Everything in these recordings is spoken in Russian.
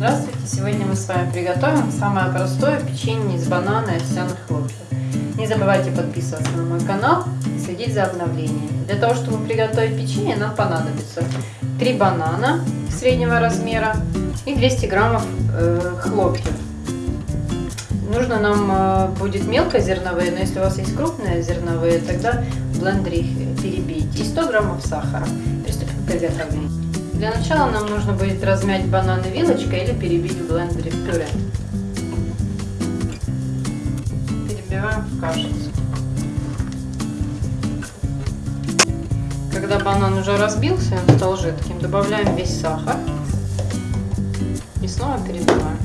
Здравствуйте! Сегодня мы с вами приготовим самое простое печенье из банана и овсяных хлопьев. Не забывайте подписываться на мой канал и следить за обновлениями. Для того, чтобы приготовить печенье, нам понадобится 3 банана среднего размера и 200 граммов э, хлопьев. Нужно нам э, будет мелкозерновые, но если у вас есть крупные зерновые, тогда в блендере их перебейте. И 100 граммов сахара. Приступим к приготовлению. Для начала нам нужно будет размять бананы вилочкой или перебить в блендере в пюре. Перебиваем в кашицу. Когда банан уже разбился, стал жидким, добавляем весь сахар и снова перебиваем.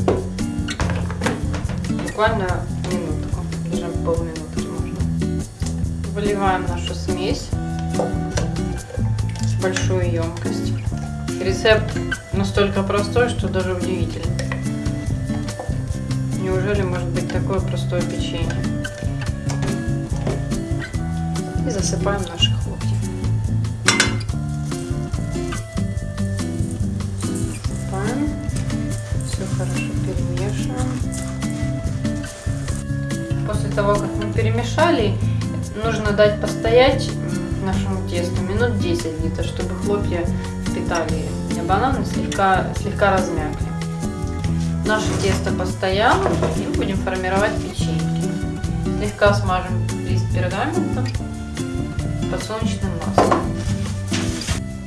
Буквально минутку, даже полминутки можно. Выливаем нашу смесь в большую емкость. Рецепт настолько простой, что даже удивительно. Неужели может быть такое простое печенье? И засыпаем наши хлопья. Засыпаем. Все хорошо перемешиваем. После того, как мы перемешали, нужно дать постоять нашему тесту минут 10 где-то, чтобы хлопья впитали бананы, слегка, слегка размякли. Наше тесто постояло, и будем формировать печеньки. Слегка смажем лист пергамента подсолнечным маслом.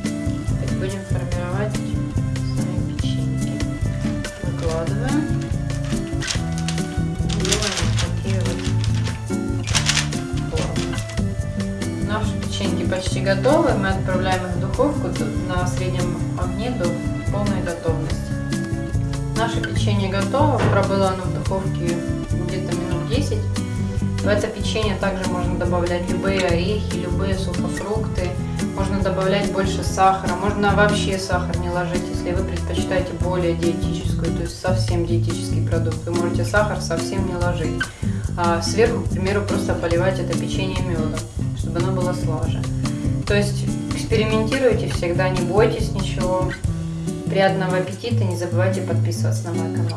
Теперь будем формировать Наши печеньки почти готовы. Мы отправляем их в духовку на среднем огне до полной готовности. Наше печенье готово. Пробыло оно в духовке где-то минут 10. В это печенье также можно добавлять любые орехи, любые сухофрукты. Можно добавлять больше сахара. Можно вообще сахар не ложить, если вы предпочитаете более диетическую, то есть совсем диетический продукт. Вы можете сахар совсем не ложить. А сверху, к примеру, просто поливать это печенье медом, слаже. То есть экспериментируйте всегда, не бойтесь ничего. Приятного аппетита, не забывайте подписываться на мой канал.